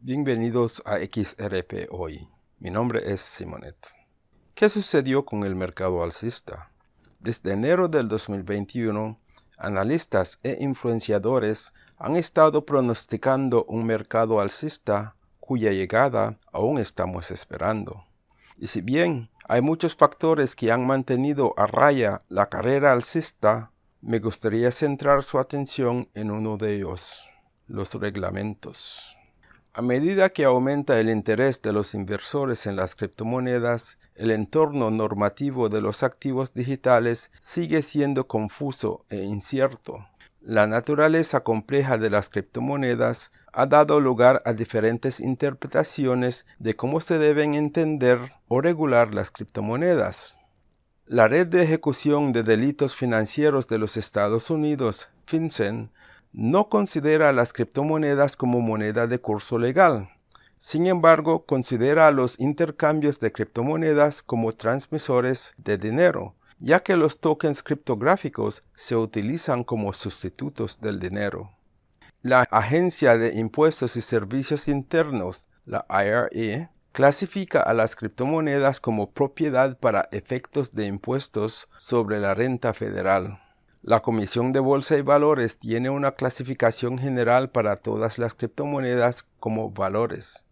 Bienvenidos a XRP Hoy. Mi nombre es Simonet. ¿Qué sucedió con el mercado alcista? Desde enero del 2021, analistas e influenciadores han estado pronosticando un mercado alcista cuya llegada aún estamos esperando. Y si bien hay muchos factores que han mantenido a raya la carrera alcista, me gustaría centrar su atención en uno de ellos, los reglamentos. A medida que aumenta el interés de los inversores en las criptomonedas, el entorno normativo de los activos digitales sigue siendo confuso e incierto. La naturaleza compleja de las criptomonedas ha dado lugar a diferentes interpretaciones de cómo se deben entender o regular las criptomonedas. La Red de Ejecución de Delitos Financieros de los Estados Unidos, FinCEN, no considera las criptomonedas como moneda de curso legal. Sin embargo, considera a los intercambios de criptomonedas como transmisores de dinero, ya que los tokens criptográficos se utilizan como sustitutos del dinero. La Agencia de Impuestos y Servicios Internos, la IRE, clasifica a las criptomonedas como propiedad para efectos de impuestos sobre la renta federal. La Comisión de Bolsa y Valores tiene una clasificación general para todas las criptomonedas como valores.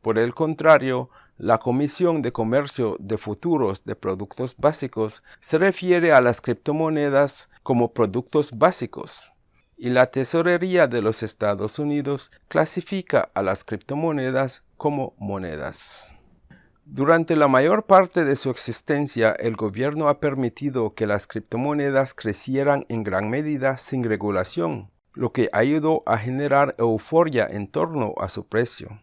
Por el contrario, la Comisión de Comercio de Futuros de Productos Básicos se refiere a las criptomonedas como productos básicos. Y la Tesorería de los Estados Unidos clasifica a las criptomonedas como monedas. Durante la mayor parte de su existencia, el gobierno ha permitido que las criptomonedas crecieran en gran medida sin regulación, lo que ayudó a generar euforia en torno a su precio.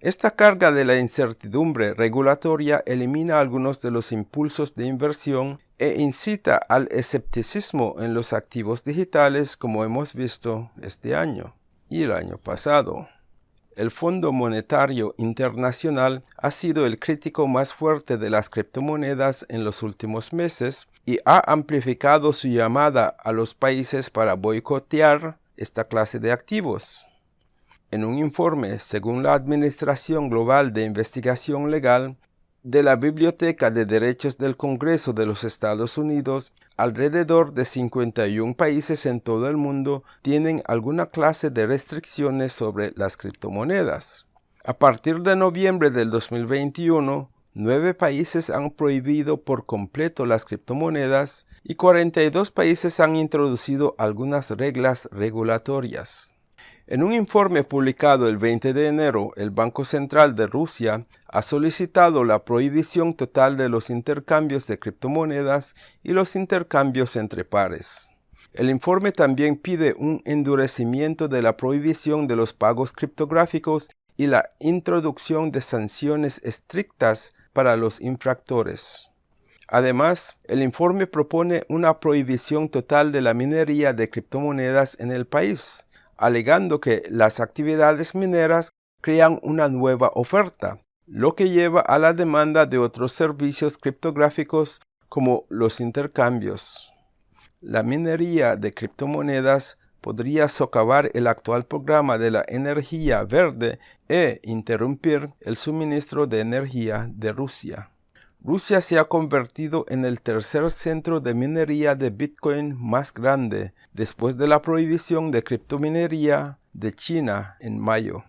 Esta carga de la incertidumbre regulatoria elimina algunos de los impulsos de inversión e incita al escepticismo en los activos digitales como hemos visto este año y el año pasado. El Fondo Monetario Internacional ha sido el crítico más fuerte de las criptomonedas en los últimos meses y ha amplificado su llamada a los países para boicotear esta clase de activos. En un informe, según la Administración Global de Investigación Legal, de la Biblioteca de Derechos del Congreso de los Estados Unidos, alrededor de 51 países en todo el mundo tienen alguna clase de restricciones sobre las criptomonedas. A partir de noviembre del 2021, nueve países han prohibido por completo las criptomonedas y 42 países han introducido algunas reglas regulatorias. En un informe publicado el 20 de enero, el Banco Central de Rusia ha solicitado la prohibición total de los intercambios de criptomonedas y los intercambios entre pares. El informe también pide un endurecimiento de la prohibición de los pagos criptográficos y la introducción de sanciones estrictas para los infractores. Además, el informe propone una prohibición total de la minería de criptomonedas en el país, alegando que las actividades mineras crean una nueva oferta, lo que lleva a la demanda de otros servicios criptográficos como los intercambios. La minería de criptomonedas podría socavar el actual programa de la energía verde e interrumpir el suministro de energía de Rusia. Rusia se ha convertido en el tercer centro de minería de Bitcoin más grande después de la prohibición de criptominería de China en mayo.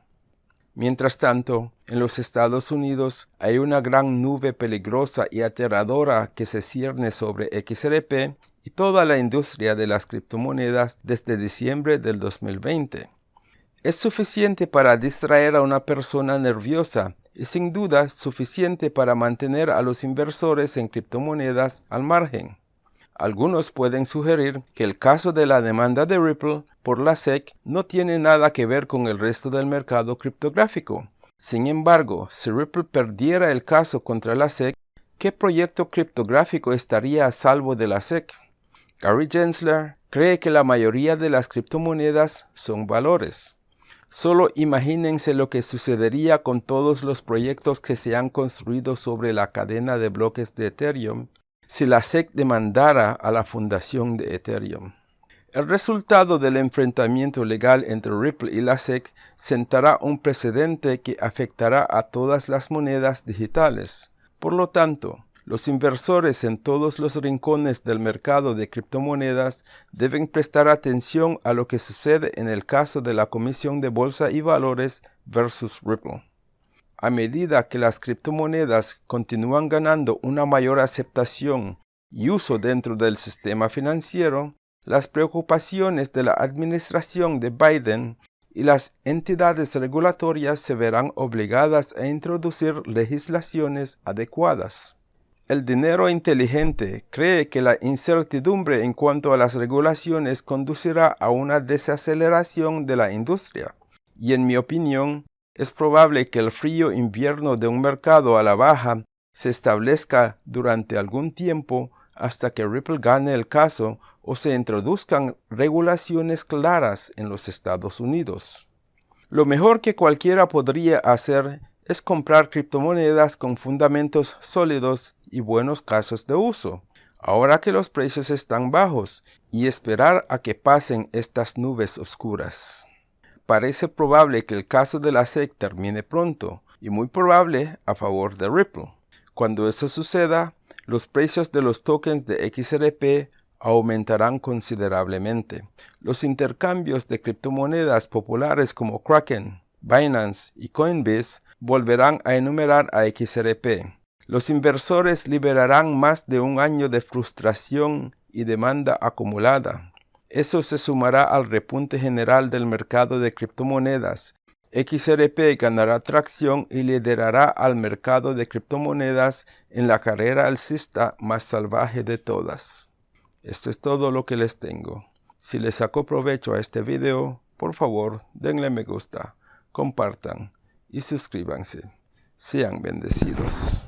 Mientras tanto, en los Estados Unidos hay una gran nube peligrosa y aterradora que se cierne sobre XRP y toda la industria de las criptomonedas desde diciembre del 2020. Es suficiente para distraer a una persona nerviosa y sin duda suficiente para mantener a los inversores en criptomonedas al margen. Algunos pueden sugerir que el caso de la demanda de Ripple por la SEC no tiene nada que ver con el resto del mercado criptográfico. Sin embargo, si Ripple perdiera el caso contra la SEC, ¿qué proyecto criptográfico estaría a salvo de la SEC? Gary Gensler cree que la mayoría de las criptomonedas son valores. Solo imagínense lo que sucedería con todos los proyectos que se han construido sobre la cadena de bloques de Ethereum si la SEC demandara a la fundación de Ethereum. El resultado del enfrentamiento legal entre Ripple y la SEC sentará un precedente que afectará a todas las monedas digitales. Por lo tanto, los inversores en todos los rincones del mercado de criptomonedas deben prestar atención a lo que sucede en el caso de la Comisión de Bolsa y Valores versus Ripple. A medida que las criptomonedas continúan ganando una mayor aceptación y uso dentro del sistema financiero, las preocupaciones de la administración de Biden y las entidades regulatorias se verán obligadas a introducir legislaciones adecuadas. El dinero inteligente cree que la incertidumbre en cuanto a las regulaciones conducirá a una desaceleración de la industria, y en mi opinión, es probable que el frío invierno de un mercado a la baja se establezca durante algún tiempo hasta que Ripple gane el caso o se introduzcan regulaciones claras en los Estados Unidos. Lo mejor que cualquiera podría hacer es comprar criptomonedas con fundamentos sólidos y buenos casos de uso, ahora que los precios están bajos, y esperar a que pasen estas nubes oscuras. Parece probable que el caso de la SEC termine pronto, y muy probable a favor de Ripple. Cuando eso suceda, los precios de los tokens de XRP aumentarán considerablemente. Los intercambios de criptomonedas populares como Kraken, Binance y Coinbase volverán a enumerar a XRP. Los inversores liberarán más de un año de frustración y demanda acumulada. Eso se sumará al repunte general del mercado de criptomonedas. XRP ganará tracción y liderará al mercado de criptomonedas en la carrera alcista más salvaje de todas. Esto es todo lo que les tengo. Si les sacó provecho a este video, por favor denle me gusta, compartan y suscríbanse. Sean bendecidos.